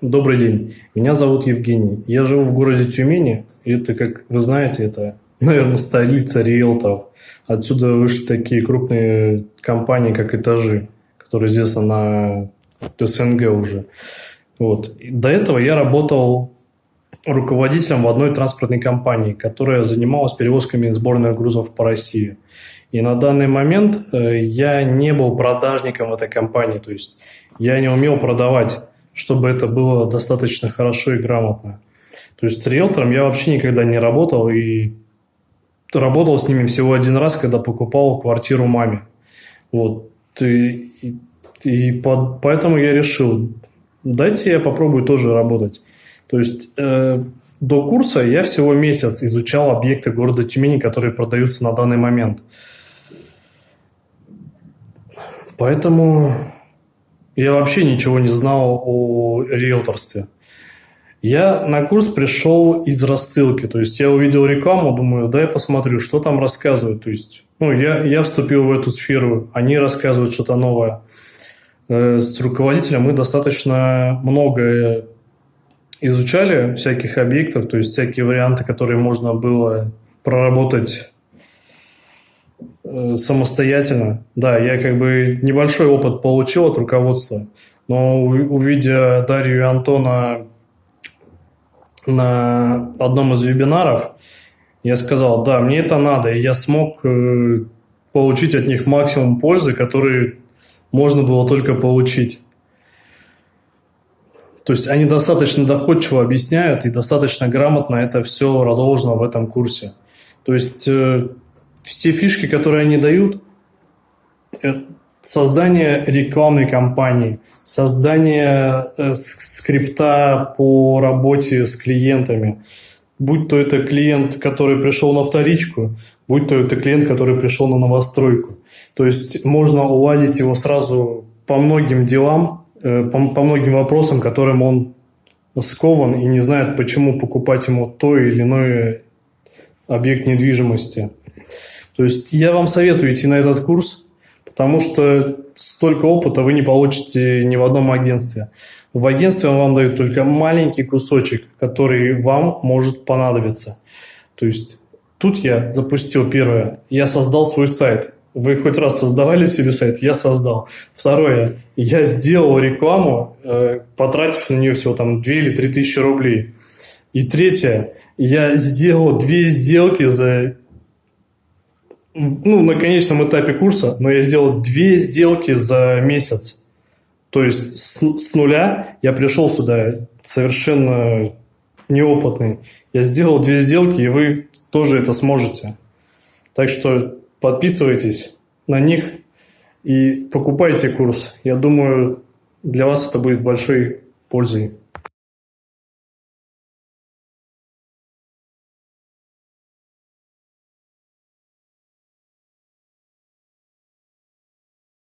Добрый день. Меня зовут Евгений. Я живу в городе Тюмени. И это, как вы знаете, это, наверное, столица риэлторов. Отсюда вышли такие крупные компании, как «Этажи», которые известны на СНГ уже. Вот. До этого я работал руководителем в одной транспортной компании, которая занималась перевозками сборных грузов по России. И на данный момент э, я не был продажником в этой компании, то есть я не умел продавать, чтобы это было достаточно хорошо и грамотно. То есть с риэлтором я вообще никогда не работал и работал с ними всего один раз, когда покупал квартиру маме. Вот. И, и, и под, поэтому я решил, дайте я попробую тоже работать. То есть э, до курса я всего месяц изучал объекты города Тюмени, которые продаются на данный момент. Поэтому я вообще ничего не знал о риэлторстве. Я на курс пришел из рассылки, то есть я увидел рекламу, думаю, да, я посмотрю, что там рассказывают. То есть, ну, я, я вступил в эту сферу, они рассказывают что-то новое. Э, с руководителем мы достаточно много изучали всяких объектов, то есть всякие варианты, которые можно было проработать самостоятельно. Да, я как бы небольшой опыт получил от руководства, но увидя Дарью и Антона на одном из вебинаров, я сказал, да, мне это надо, и я смог э, получить от них максимум пользы, который можно было только получить. То есть они достаточно доходчиво объясняют и достаточно грамотно это все разложено в этом курсе. То есть э, все фишки, которые они дают, создание рекламной кампании, создание э, скрипта по работе с клиентами, будь то это клиент, который пришел на вторичку, будь то это клиент, который пришел на новостройку. То есть можно уладить его сразу по многим делам, э, по, по многим вопросам, которым он скован и не знает, почему покупать ему то или иное объект недвижимости. То есть я вам советую идти на этот курс, потому что столько опыта вы не получите ни в одном агентстве. В агентстве вам дают только маленький кусочек, который вам может понадобиться. То есть тут я запустил первое, я создал свой сайт. Вы хоть раз создавали себе сайт? Я создал. Второе, я сделал рекламу, э, потратив на нее всего там 2 или 3 тысячи рублей. И третье, я сделал две сделки за ну, на конечном этапе курса, но я сделал две сделки за месяц. То есть с, с нуля я пришел сюда совершенно неопытный. Я сделал две сделки, и вы тоже это сможете. Так что подписывайтесь на них и покупайте курс. Я думаю, для вас это будет большой пользой.